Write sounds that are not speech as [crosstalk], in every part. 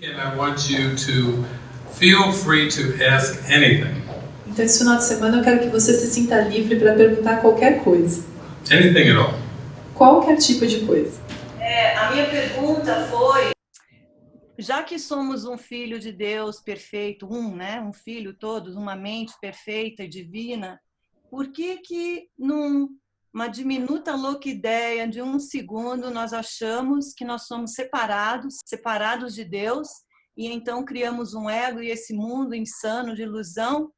And I want you to feel free to ask anything. Então, esse final de semana eu quero que você se sinta livre para perguntar qualquer coisa. Anything at all. Qualquer tipo de coisa. É, a minha pergunta foi: já que somos um filho de Deus perfeito, um, né, um filho todos, uma mente perfeita e divina, por que que numa diminuta louca ideia de um segundo nós achamos que nós somos separados, separados de Deus, e então criamos um ego e esse mundo insano de ilusão,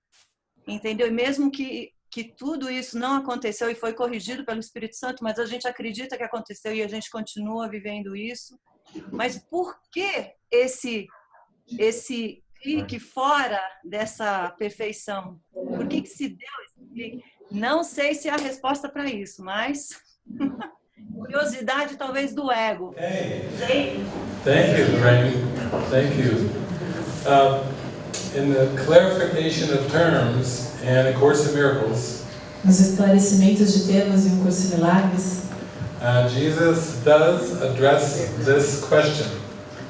entendeu? E mesmo que que tudo isso não aconteceu e foi corrigido pelo Espírito Santo, mas a gente acredita que aconteceu e a gente continua vivendo isso. Mas por que esse esse clique fora dessa perfeição? Por que, que se deu esse clique? Não sei se há resposta para isso, mas [laughs] curiosidade talvez do ego. Hey. Thank you, Lorraine. Thank you. Uh, in the clarification of terms and A Course in Miracles, Nos esclarecimentos de termos em um curso de milagres, uh, Jesus does address this question.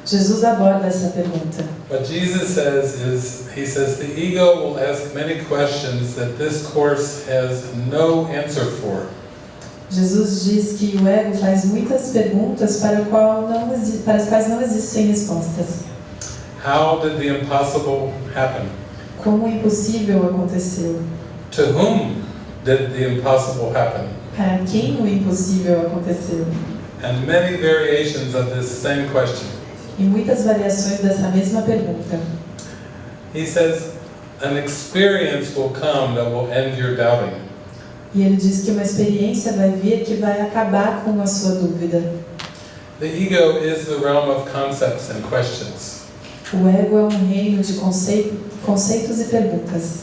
Jesus aborda essa pergunta. What Jesus says is, he says the ego will ask many questions that this course has no answer for. Jesus diz que o ego faz muitas perguntas para, qual não, para as quais não existem respostas. How did the impossible happen? Como o impossível aconteceu? To whom did the impossible happen? Para quem o impossível aconteceu? And many variations of this same question. E muitas variações dessa mesma pergunta. He says, an experience will come that will end your doubting. E ele diz que uma experiência vai vir que vai acabar com a sua dúvida. The ego is the realm of concepts and questions. O ego é um reino de concei- conceitos e perguntas.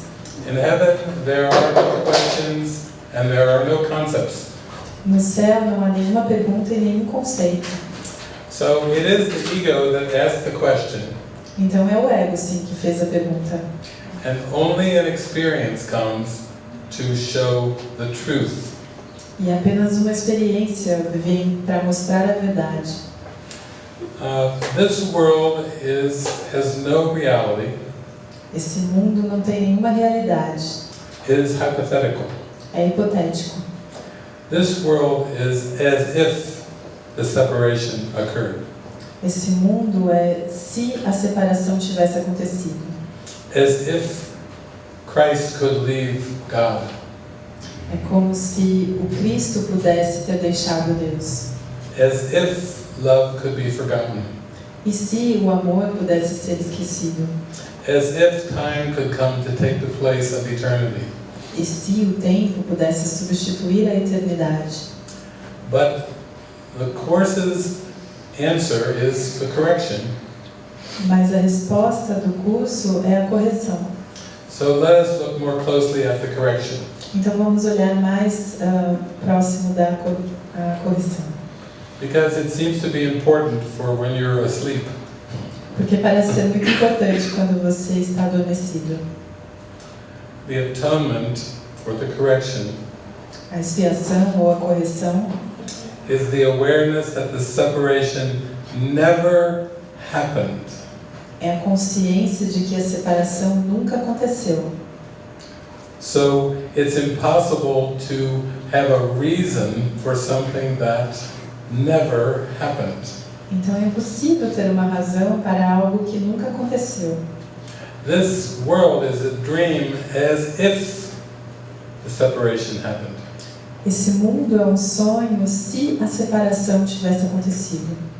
In heaven, there are no questions and there are no concepts. No céu não há nenhuma pergunta e nenhum conceito. So it is the ego that asks the question, Então é o ego, sim, que fez a pergunta. and only an experience comes to show the truth. E apenas uma experiência vem para mostrar a verdade. Uh, this world is has no reality. Esse mundo não tem nenhuma realidade. It is hypothetical. É hipotético. This world is as if the separation occurred, Esse mundo é se a separação tivesse acontecido. as if Christ could leave God, É como se o Cristo pudesse ter deixado Deus. as if love could be forgotten, E se o amor pudesse ser esquecido? as if time could come to take the place of eternity. E se o tempo pudesse substituir a eternidade? But the Course's answer is the correction. Mas a resposta do curso é a correção. So let us look more closely at the correction. Então vamos olhar mais ah, próximo da cor- correção. Because it seems to be important for when you're asleep. Porque parece ser muito importante quando você está adormecido. The atonement, or the correction, A expiação ou a correção is the awareness that the separation never happened. é a consciência de que a separação nunca aconteceu. So it's impossible to have a reason for something that never happened. Então é impossível ter uma razão para algo que nunca aconteceu. This world is a dream as if the separation happened. Esse mundo é um sonho se a separação tivesse acontecido.